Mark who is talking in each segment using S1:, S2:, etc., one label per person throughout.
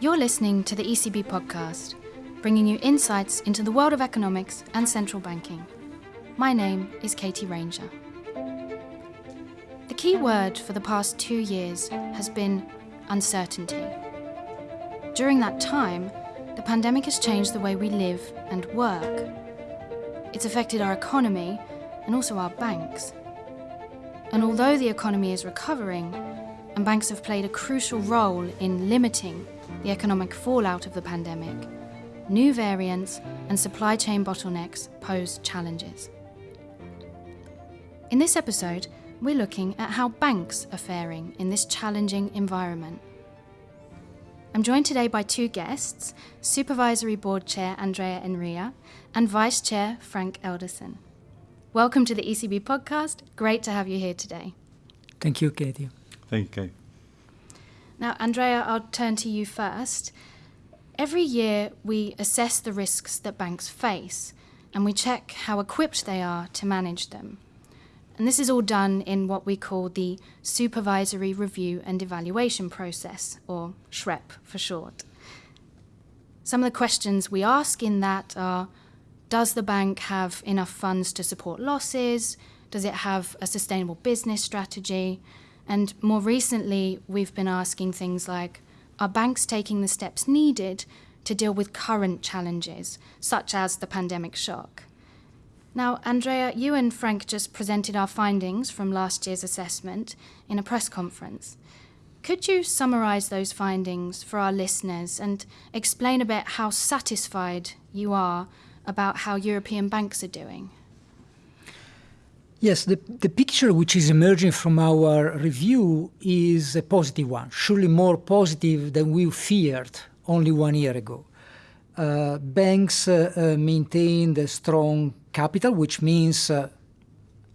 S1: You're listening to the ECB podcast, bringing you insights into the world of economics and central banking. My name is Katie Ranger. The key word for the past two years has been uncertainty. During that time, the pandemic has changed the way we live and work. It's affected our economy and also our banks. And although the economy is recovering, and banks have played a crucial role in limiting the economic fallout of the pandemic, new variants and supply chain bottlenecks pose challenges. In this episode, we're looking at how banks are faring in this challenging environment. I'm joined today by two guests Supervisory Board Chair Andrea Enria and Vice Chair Frank Elderson. Welcome to the ECB podcast. Great to have you here today.
S2: Thank you, Katie.
S3: Thank you, Kate.
S1: Now, Andrea, I'll turn to you first. Every year, we assess the risks that banks face and we check how equipped they are to manage them. And this is all done in what we call the Supervisory Review and Evaluation Process, or SREP for short. Some of the questions we ask in that are Does the bank have enough funds to support losses? Does it have a sustainable business strategy? And more recently, we've been asking things like Are banks taking the steps needed to deal with current challenges, such as the pandemic shock? Now, Andrea, you and Frank just presented our findings from last year's assessment in a press conference. Could you summarise those findings for our listeners and explain a bit how satisfied you are about how European banks are doing?
S2: Yes, the, the picture which is emerging from our review is a positive one, surely more positive than we feared only one year ago. Uh, banks uh, uh, maintained a strong capital, which means uh,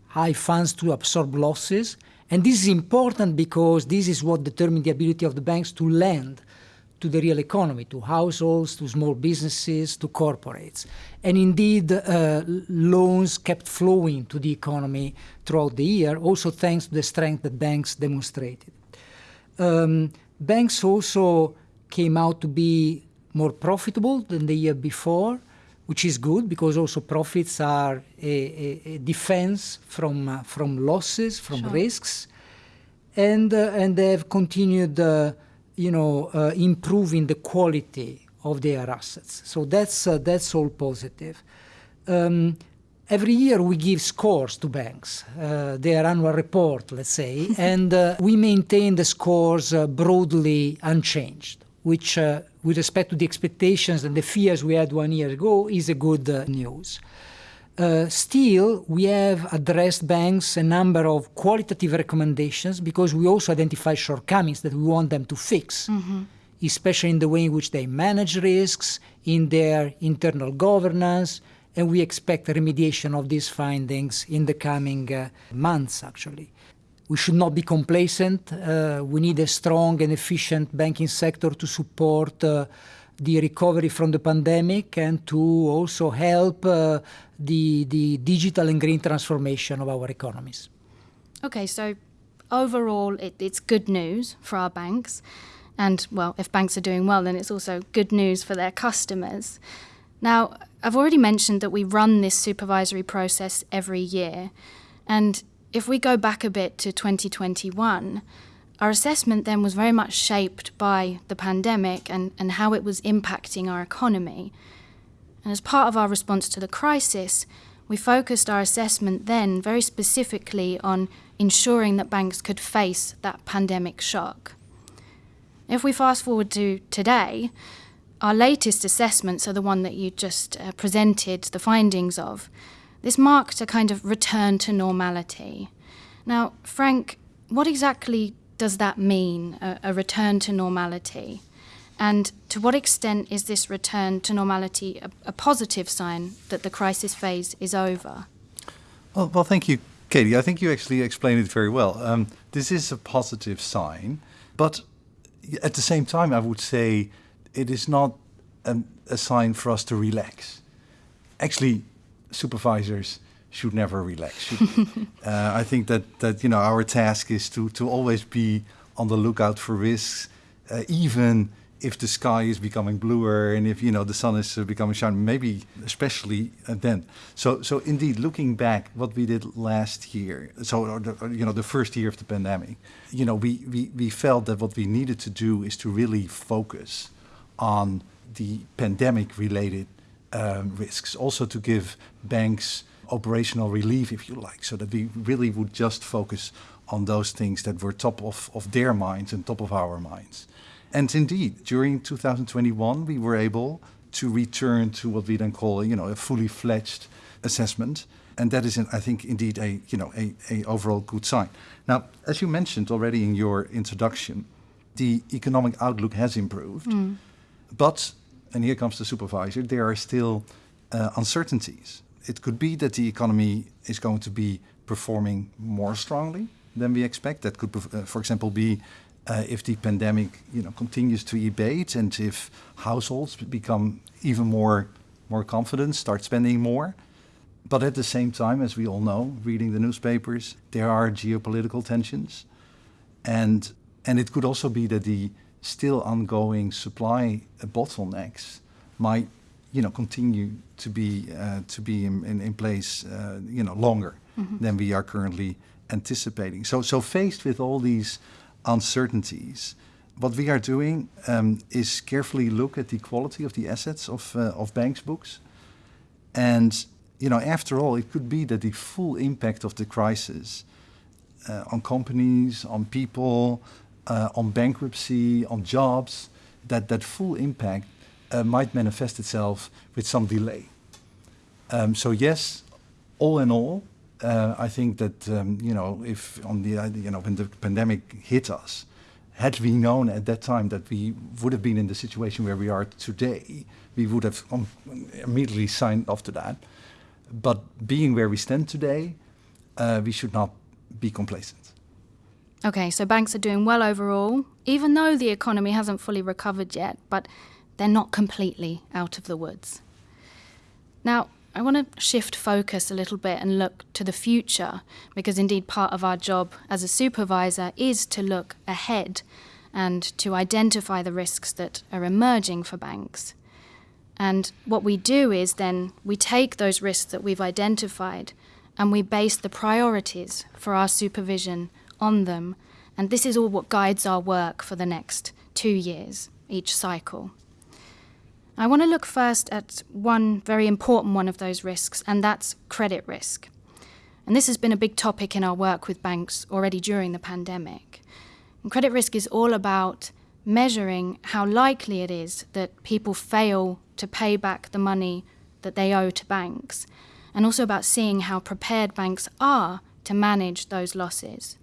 S2: high funds to absorb losses. And this is important because this is what determines the ability of the banks to lend to the real economy, to households, to small businesses, to corporates. And indeed, uh, loans kept flowing to the economy throughout the year, also thanks to the strength that banks demonstrated. Um, banks also came out to be more profitable than the year before, which is good because also profits are a, a, a defense from uh, from losses, from sure. risks, and uh, and they have continued, uh, you know, uh, improving the quality of their assets. So that's uh, that's all positive. Um, every year we give scores to banks, uh, their annual report, let's say, and we maintain the scores broadly unchanged, which with respect to the expectations and the fears we had one year ago is a good uh, news. Uh, still, we have addressed banks a number of qualitative recommendations because we also identify shortcomings that we want them to fix, mm-hmm. especially in the way in which they manage risks, in their internal governance, and we expect remediation of these findings in the coming uh, months, actually we should not be complacent. Uh, we need a strong and efficient banking sector to support uh, the recovery from the pandemic and to also help uh, the, the digital and green transformation of our economies.
S1: Okay, so overall, it, it's good news for our banks. And, well, if banks are doing well, then it's also good news for their customers. Now, I've already mentioned that we run this supervisory process every year. And if we go back a bit to 2021, our assessment then was very much shaped by the pandemic and, and how it was impacting our economy. And as part of our response to the crisis, we focused our assessment then very specifically on ensuring that banks could face that pandemic shock. If we fast forward to today, our latest assessments are the one that you just uh, presented the findings of. This marked a kind of return to normality. Now, Frank, what exactly does that mean, a, a return to normality? And to what extent is this return to normality a, a, positive sign that the crisis phase is over?
S3: Well, well, thank you, Katie. I think you actually explained it very well. Um, this is a positive sign, but at the same time, I would say it is not a, a sign for us to relax. Actually, supervisors should never relax. Uh, I think that that you know our task is to to always be on the lookout for risks, uh, even if the sky is becoming bluer and if you know the sun is uh, becoming shiny, maybe especially uh, then. So, so indeed, looking back, what we did last year, so the, you know the first year of the pandemic, you know we, we we felt that what we needed to do is to really focus on the pandemic-related um, risks, also to give banks operational relief, if you like, so that we really would just focus on those things that were top of, of their minds and top of our minds. And indeed, during 2021, we were able to return to what we then call, you know, a fully fledged assessment. And that is, I think, indeed a, you know, a, a overall good sign. Now, as you mentioned already in your introduction, the economic outlook has improved. Mm. But, and here comes the supervisor, there are still uh, uncertainties. It could be that the economy is going to be performing more strongly than we expect. That could, uh, for example, be uh, if the pandemic you know, continues to abate and if households become even more, more confident, start spending more. But at the same time, as we all know, reading the newspapers, there are geopolitical tensions. And, and it could also be that the still ongoing supply bottlenecks might you know, continue to be, uh, to be in, in, in place uh, you know, longer mm -hmm. than we are currently anticipating. So, so faced with all these uncertainties. What we are doing um, is carefully look at the quality of the assets of, uh, of banks' books. And, you know, after all, it could be that the full impact of the crisis uh, on companies, on people, uh, on bankruptcy, on jobs, that that full impact uh, might manifest itself with some delay. Um, so yes, all in all, uh, I think that um, you know if on the uh, you know when the pandemic hit us, had we known at that time that we would have been in the situation where we are today, we would have um, immediately signed off to that. But being where we stand today, uh, we should not be complacent.
S1: Okay, so banks are doing well overall, even though the economy hasn't fully recovered yet, but they're not completely out of the woods. Now, I want to shift focus a little bit and look to the future because indeed part of our job as a supervisor is to look ahead and to identify the risks that are emerging for banks. And what we do is then we take those risks that we've identified and we base the priorities for our supervision on them. And this is all what guides our work for the next two years, each cycle. I want to look first at one very important one of those risks, and that's credit risk. And this has been a big topic in our work with banks already during the pandemic. And credit risk is all about measuring how likely it is that people fail to pay back the money that they owe to banks, and also about seeing how prepared banks are to manage those losses.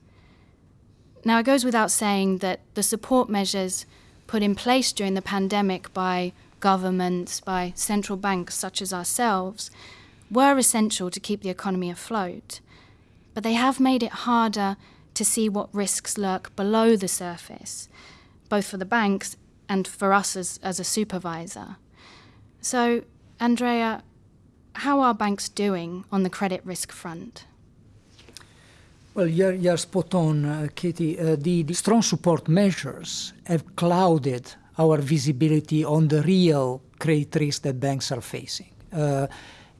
S1: Now, it goes without saying that the support measures put in place during the pandemic by governments, by central banks such as ourselves, were essential to keep the economy afloat. But they have made it harder to see what risks lurk below the surface, both for the banks and for us as, as a supervisor. So, Andrea, how are banks doing on the credit risk front?
S2: Well, you're, you're spot on, uh, Katie. Uh, the, the strong support measures have clouded our visibility on the real credit risk that banks are facing. Uh,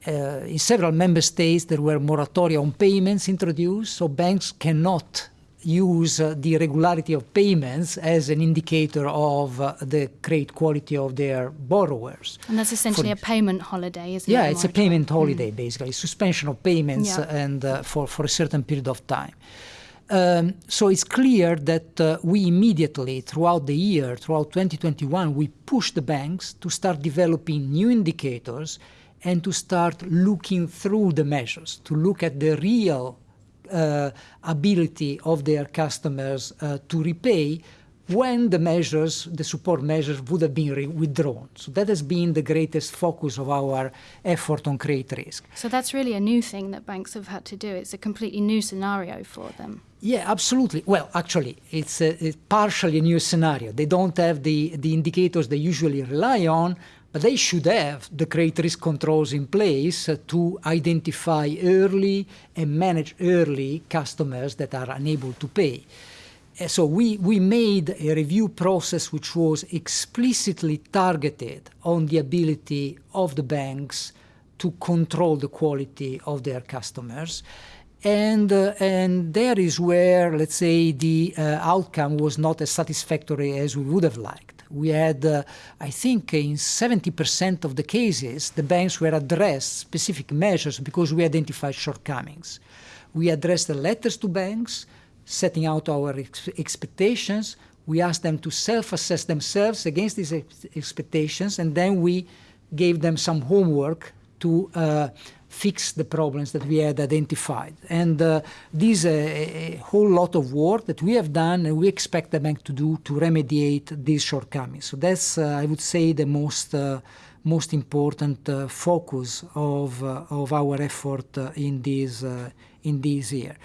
S2: uh, in several member states, there were moratoria on payments introduced, so banks cannot use uh, the regularity of payments as an indicator of uh, the credit quality of their borrowers.
S1: And that's essentially for, a payment holiday, isn't
S2: yeah,
S1: it?
S2: Yeah, it's a payment holiday, mm. basically, suspension of payments yeah. and uh, for, for a certain period of time. Um, so it's clear that uh, we immediately, throughout the year, throughout 2021, we pushed the banks to start developing new indicators and to start looking through the measures, to look at the real uh, ability of their customers uh, to repay when the measures, the support measures would have been withdrawn. So that has been the greatest focus of our effort on credit risk.
S1: So that's really a new thing that banks have had to do. It's a completely new scenario for them.
S2: Yeah, absolutely. Well, actually, it's, a, it's partially a new scenario. They don't have the, the indicators they usually rely on, but they should have the credit risk controls in place to identify early and manage early customers that are unable to pay. So we, we made a review process which was explicitly targeted on the ability of the banks to control the quality of their customers. And, uh, and there is where, let's say, the uh, outcome was not as satisfactory as we would have liked. We had, uh, I think, in 70% of the cases, the banks were addressed specific measures because we identified shortcomings. We addressed the letters to banks, setting out our ex expectations. We asked them to self-assess themselves against these ex expectations, and then we gave them some homework to uh, fix the problems that we had identified. And uh, this is a, a, whole lot of work that we have done and we expect the bank to do to remediate these shortcomings. So that's, uh, I would say, the most, uh, most important uh, focus of, uh, of our effort uh, in, this, in this year.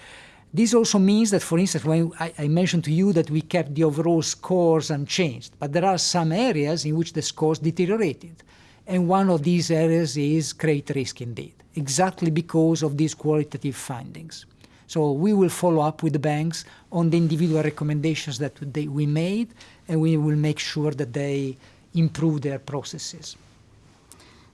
S2: This also means that, for instance, when I, I, mentioned to you that we kept the overall scores unchanged, but there are some areas in which the scores deteriorated. And one of these areas is credit risk indeed, exactly because of these qualitative findings. So we will follow up with the banks on the individual recommendations that they, we made, and we will make sure that they improve their processes.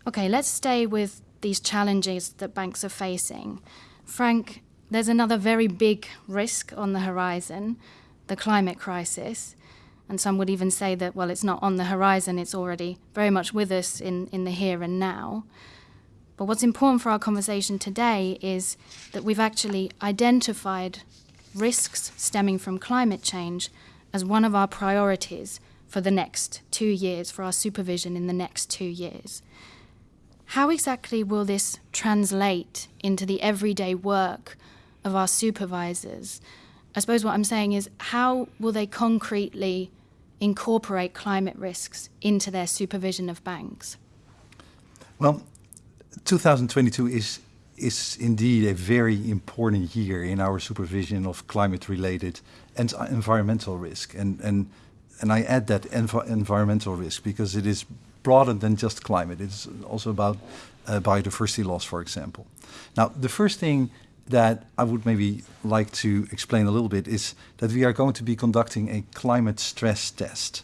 S1: Okay, let's stay with these challenges that banks are facing. Frank, there's another very big risk on the horizon, the climate crisis. And some would even say that, well, it's not on the horizon, it's already very much with us in, in the here and now. But what's important for our conversation today is that we've actually identified risks stemming from climate change as one of our priorities for the next two years, for our supervision in the next two years. How exactly will this translate into the everyday work of our supervisors? I suppose what I'm saying is, how will they concretely incorporate climate risks into their supervision of banks?
S3: Well, 2022 is is indeed a very important year in our supervision of climate-related and environmental risk. And, and, and I add that env environmental risk because it is broader than just climate. It's also about uh, biodiversity loss, for example. Now, the first thing that I would maybe like to explain a little bit is that we are going to be conducting a climate stress test.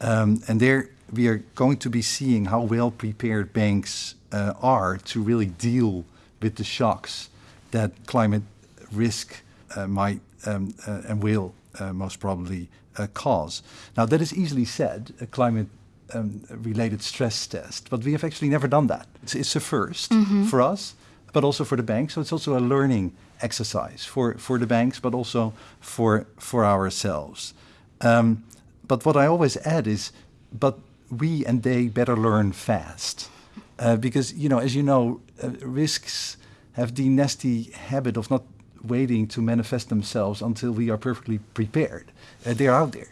S3: Um, and there we are going to be seeing how well prepared banks uh, are to really deal with the shocks that climate risk uh, might um, uh, and will uh, most probably uh, cause. Now that is easily said, a climate um, related stress test, but we have actually never done that. It's, it's a 1st mm -hmm. for us but also for the banks. So it's also a learning exercise for, for the banks, but also for, for ourselves. Um, but what I always add is, but we and they better learn fast. Uh, because, you know, as you know, uh, risks have the nasty habit of not waiting to manifest themselves until we are perfectly prepared. Uh, they're out there.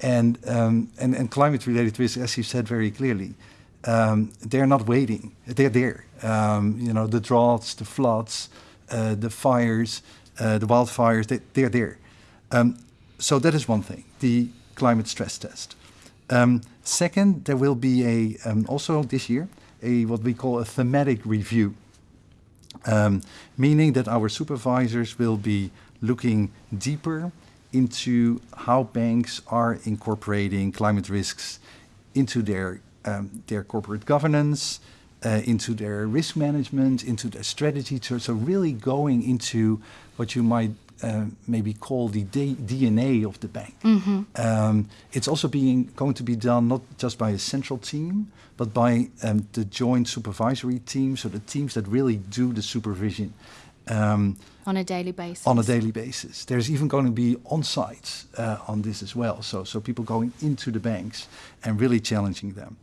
S3: And, um, and, and climate-related risks, as you said very clearly, um, they're not waiting. They're there. Um, you know, the droughts, the floods, uh, the fires, uh, the wildfires, they, they're there. Um, so that is one thing, the climate stress test. Um, second, there will be a, um, also this year, a what we call a thematic review, um, meaning that our supervisors will be looking deeper into how banks are incorporating climate risks into their um, their corporate governance, uh, into their risk management, into their strategy. So, so really going into what you might uh, maybe call the DNA of the bank. Mm -hmm. um, it's also being going to be done not just by a central team, but by um, the joint supervisory team, so the teams that really do the supervision.
S1: Um, on a daily basis.
S3: On a daily basis. There's even going to be on-sites uh, on this as well. So, so people going into the banks and really challenging them.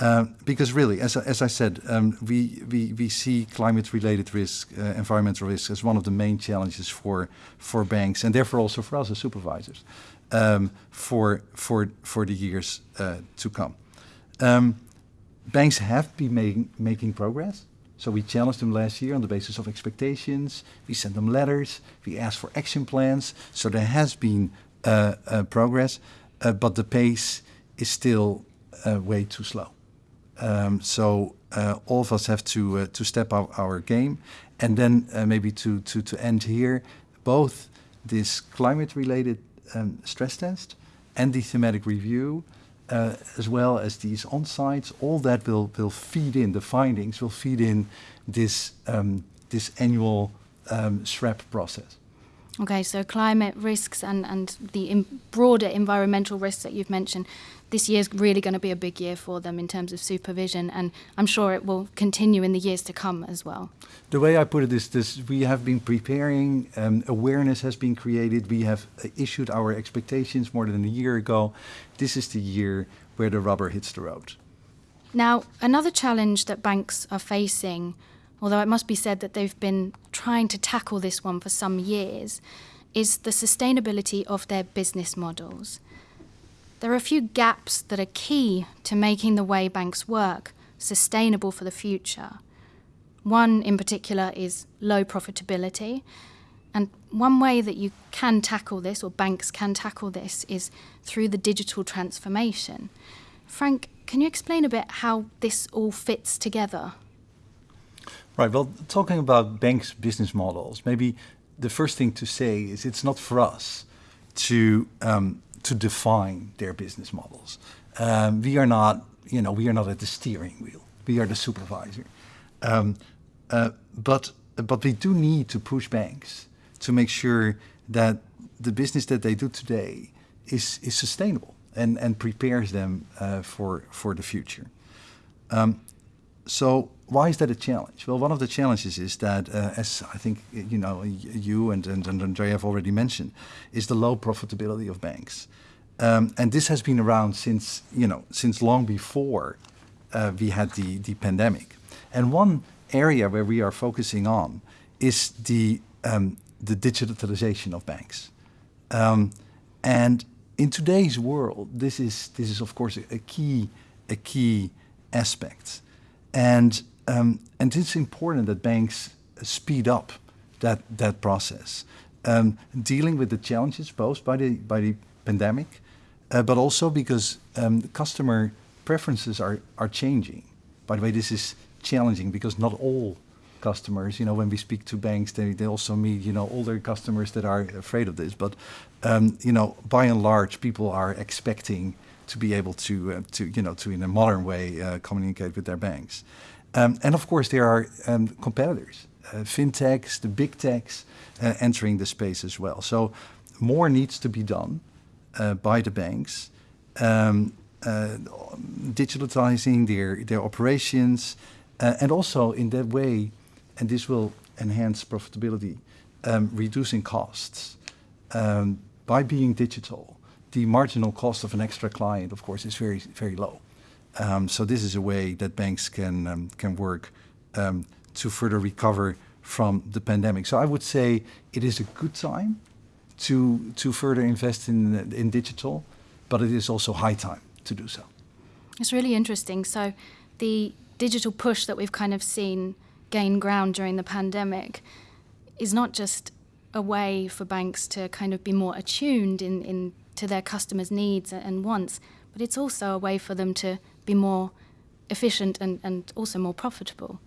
S3: Uh, because really, as, as I said, um, we, we, we see climate-related risk, uh, environmental risk, as one of the main challenges for, for banks and therefore also for us as supervisors um, for, for, for the years uh, to come. Um, banks have been making, making progress. So we challenged them last year on the basis of expectations. We sent them letters. We asked for action plans. So there has been uh, uh, progress, but the pace is still way too slow. Um, so uh, all of us have to uh, to step up our game, and then uh, maybe to to to end here, both this climate-related um, stress test and the thematic review, uh, as well as these on-sites, all that will, will feed in, the findings will feed in this, um, this annual um, SREP process.
S1: Okay, so climate risks and, and the broader environmental risks that you've mentioned, this year is really going to be a big year for them in terms of supervision, and I'm sure it will continue in the years to come as well.
S3: The way I put it is this we have been preparing, um, awareness has been created, we have uh, issued our expectations more than a year ago. This is the year where the rubber hits the road.
S1: Now, another challenge that banks are facing, although it must be said that they've been trying to tackle this one for some years, is the sustainability of their business models. There are a few gaps that are key to making the way banks work sustainable for the future. One in particular is low profitability. And one way that you can tackle this, or banks can tackle this, is through the digital transformation. Frank, can you explain a bit how this all fits together?
S3: Right. Well, talking about banks' business models, maybe the first thing to say is it's not for us to um, to define their business models. Um, we are not, you know, we are not at the steering wheel. We are the supervisor. Um, uh, but but we do need to push banks to make sure that the business that they do today is is sustainable and and prepares them uh, for for the future. Um, so why is that a challenge? Well, one of the challenges is that, uh, as I think you know, you and, and, and Andrea have already mentioned, is the low profitability of banks, um, and this has been around since you know since long before uh, we had the the pandemic. And one area where we are focusing on is the um, the digitalization of banks, um, and in today's world, this is this is of course a, a key a key aspect. And, um, and it's important that banks speed up that, that process, um, dealing with the challenges posed by the, by the pandemic, uh, but also because um, customer preferences are, are changing. By the way, this is challenging because not all customers, you know, when we speak to banks, they, they also meet, you know, older customers that are afraid of this. But, um, you know, by and large, people are expecting to be able to, uh, to you know, to in a modern way uh, communicate with their banks. Um, and of course, there are um, competitors, uh, fintechs, the big techs, uh, entering the space as well. So more needs to be done uh, by the banks, um, digitalizing their, their operations, and also in that way, and this will enhance profitability, um, reducing costs um, by being digital the marginal cost of an extra client, of course, is very, very low. Um, so this is a way that banks can, um, can work um, to further recover from the pandemic. So I would say it is a good time to, to further invest in, in digital, but it is also high time to do so.
S1: It's really interesting. So the digital push that we've kind of seen gain ground during the pandemic is not just a way for banks to kind of be more attuned in, in to their customers' needs and wants, but it's also a way for them to be more efficient and, and also more profitable.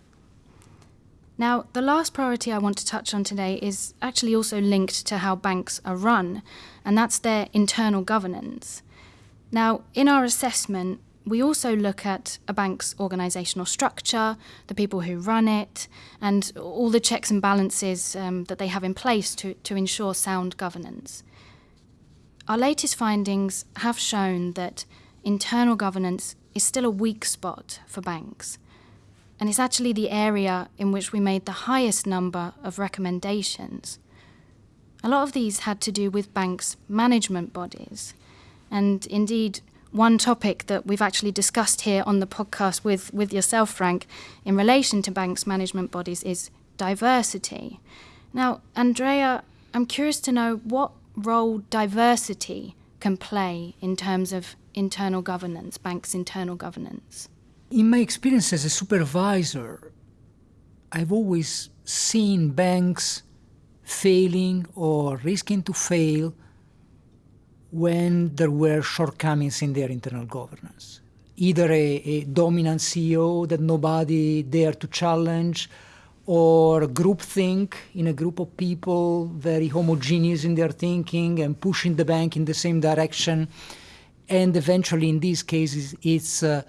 S1: Now, the last priority I want to touch on today is actually also linked to how banks are run, and that's their internal governance. Now, in our assessment, we also look at a bank's organisational structure, the people who run it, and all the checks and balances um, that they have in place to, to ensure sound governance. Our latest findings have shown that internal governance is still a weak spot for banks. And it's actually the area in which we made the highest number of recommendations. A lot of these had to do with banks' management bodies. And indeed, one topic that we've actually discussed here on the podcast with, with yourself, Frank, in relation to banks' management bodies is diversity. Now, Andrea, I'm curious to know what role diversity can play in terms of internal governance, banks' internal governance?
S2: In my experience as a supervisor, I've always seen banks failing or risking to fail when there were shortcomings in their internal governance. Either a, a dominant CEO that nobody dared to challenge, or groupthink in a group of people, very homogeneous in their thinking and pushing the bank in the same direction. And eventually, in these cases, it's uh,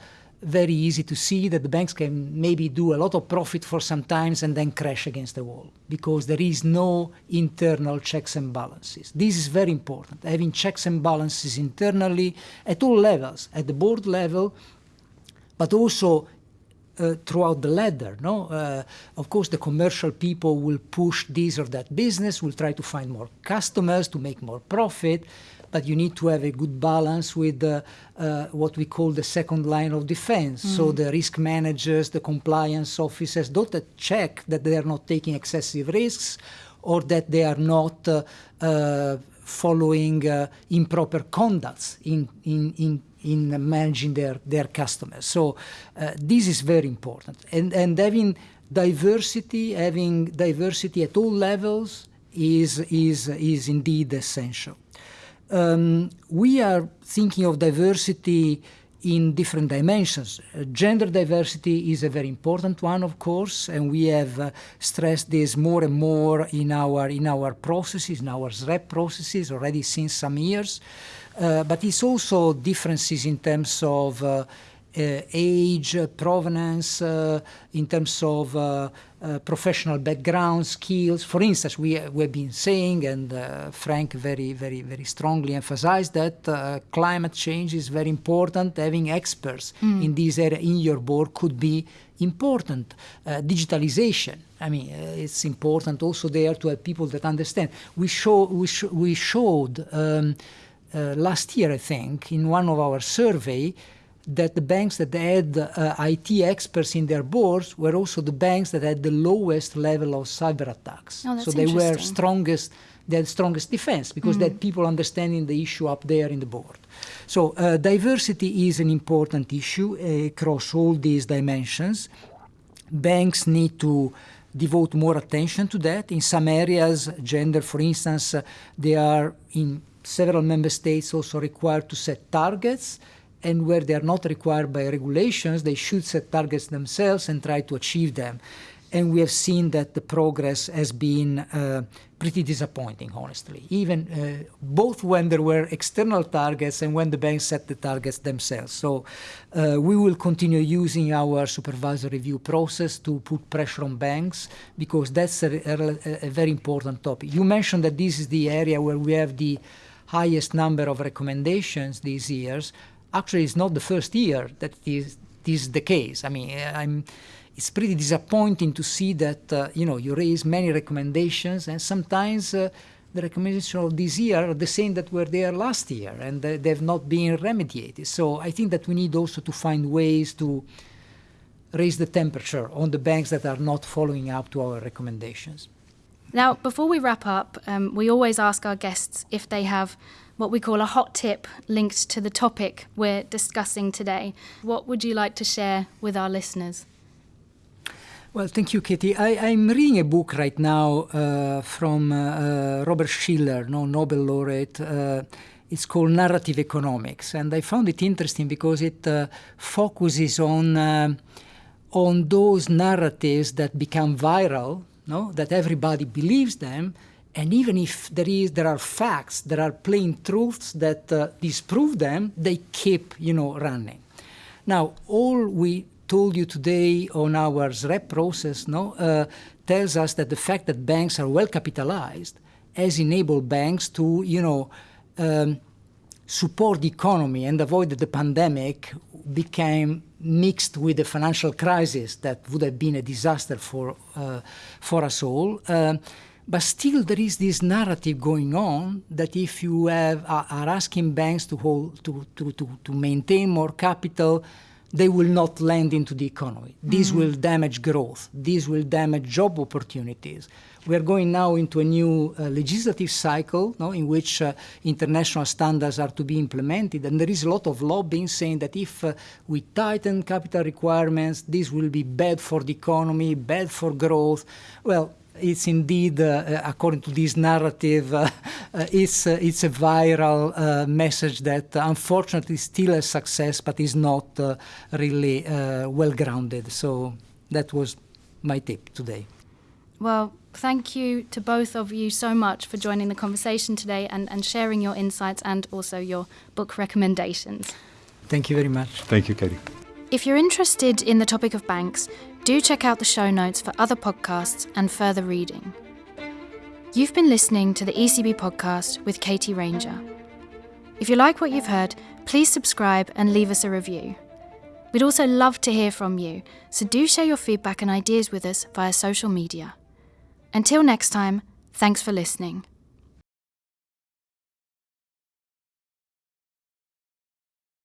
S2: very easy to see that the banks can maybe do a lot of profit for some times and then crash against the wall because there is no internal checks and balances. This is very important, having checks and balances internally at all levels, at the board level, but also uh, throughout the ladder. No, uh, of course, the commercial people will push this or that business, will try to find more customers to make more profit, but you need to have a good balance with uh, uh, what we call the second line of defense. Mm. So the risk managers, the compliance officers, don't check that they are not taking excessive risks or that they are not uh, uh, following uh, improper conducts in, in, in in managing their, their customers. So uh, this is very important. And, and having diversity, having diversity at all levels is, is, is indeed essential. Um, we are thinking of diversity in different dimensions. Uh, gender diversity is a very important one, of course, and we have uh, stressed this more and more in our in our processes, in our SREP processes already since some years. Uh, but it's also differences in terms of uh, age, provenance, in terms of uh, professional background, skills. For instance, we, we've been saying, and uh, Frank very, very, very strongly emphasized that uh, climate change is very important. Having experts mm. in this area in your board could be important. Uh, digitalization, I mean, uh, it's important also there to have people that understand. We, show, we, sh we showed um, last year, I think, in one of our survey, that the banks that had uh, IT experts in their boards were also the banks that had the lowest level of cyber attacks.
S1: Oh,
S2: so they were strongest, they had strongest defense because mm. they had people understanding the issue up there in the board. So uh, diversity is an important issue uh, across all these dimensions. Banks need to devote more attention to that. In some areas, gender, for instance, uh, they are in several member states also required to set targets and where they are not required by regulations, they should set targets themselves and try to achieve them. And we have seen that the progress has been uh, pretty disappointing, honestly, even uh, both when there were external targets and when the banks set the targets themselves. So uh, we will continue using our supervisory review process to put pressure on banks because that's a, a, a very important topic. You mentioned that this is the area where we have the highest number of recommendations these years actually it's not the first year that is, this is the case. I mean, I'm, it's pretty disappointing to see that, uh, you know, you raise many recommendations and sometimes uh, the recommendations of this year are the same that were there last year and they've not been remediated. So I think that we need also to find ways to raise the temperature on the banks that are not following up to our recommendations.
S1: Now, before we wrap up, um, we always ask our guests if they have what we call a hot tip linked to the topic we're discussing today. What would you like to share with our listeners?
S2: Well, thank you, Katie. I, am reading a book right now uh, from uh, uh, Robert Shiller, no Nobel laureate. Uh, it's called Narrative Economics, and I found it interesting because it uh, focuses on uh, on those narratives that become viral, no, that everybody believes them, and even if there is there are facts there are plain truths that uh, disprove them they keep you know running. Now all we told you today on our SREP process no uh, tells us that the fact that banks are well capitalized has enabled banks to you know um, support the economy and avoid that the pandemic became mixed with the financial crisis that would have been a disaster for uh, for us all uh, but still, there is this narrative going on that if you have, are asking banks to, hold, to, to, to, to maintain more capital, they will not lend into the economy. This mm. will damage growth. This will damage job opportunities. We are going now into a new uh, legislative cycle no, in which uh, international standards are to be implemented. And there is a lot of lobbying saying that if uh, we tighten capital requirements, this will be bad for the economy, bad for growth. Well, it's indeed, uh, uh, according to this narrative, uh, it's, it's a viral message that unfortunately is still a success, but is not really well grounded. So that was my tip today.
S1: Well, thank you to both of you so much for joining the conversation today and, and sharing your insights and also your book recommendations.
S2: Thank you very much.
S3: Thank you, Katie.
S1: If you're interested in the topic of banks, do check out the show notes for other podcasts and further reading. You've been listening to the ECB podcast with Katie Ranger. If you like what you've heard, please subscribe and leave us a review. We'd also love to hear from you, so do share your feedback and ideas with us via social media. Until next time, thanks for listening.